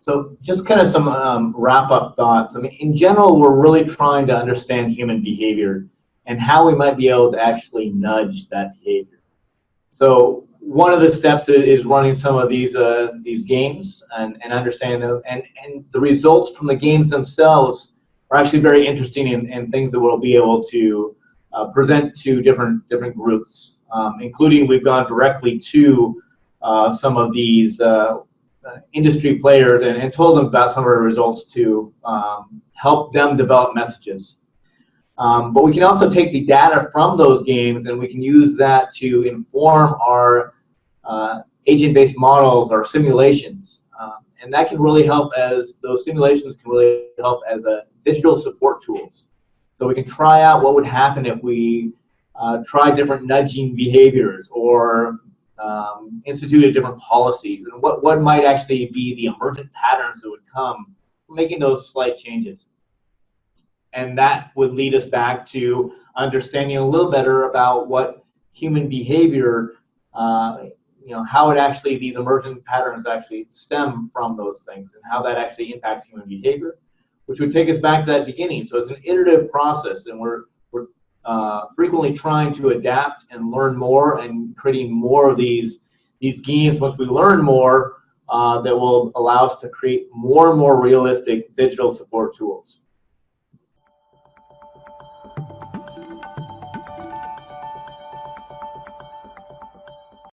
So just kind of some um, wrap-up thoughts. I mean, in general, we're really trying to understand human behavior and how we might be able to actually nudge that behavior. So one of the steps is running some of these uh, these games and, and understanding them. And, and the results from the games themselves are actually very interesting and, and things that we'll be able to uh, present to different different groups, um, including we've gone directly to uh, some of these uh, industry players and, and, told them about some of our results to um, help them develop messages. Um, but we can also take the data from those games and we can use that to inform our uh, agent-based models or simulations. Um, and that can really help as, those simulations can really help as a digital support tools. So we can try out what would happen if we uh, try different nudging behaviors or um, instituted different policies and what, what might actually be the emergent patterns that would come making those slight changes. And that would lead us back to understanding a little better about what human behavior, uh, you know, how it actually, these emergent patterns actually stem from those things and how that actually impacts human behavior, which would take us back to that beginning. So it's an iterative process and we're uh, frequently trying to adapt and learn more and creating more of these these games once we learn more uh, that will allow us to create more and more realistic digital support tools.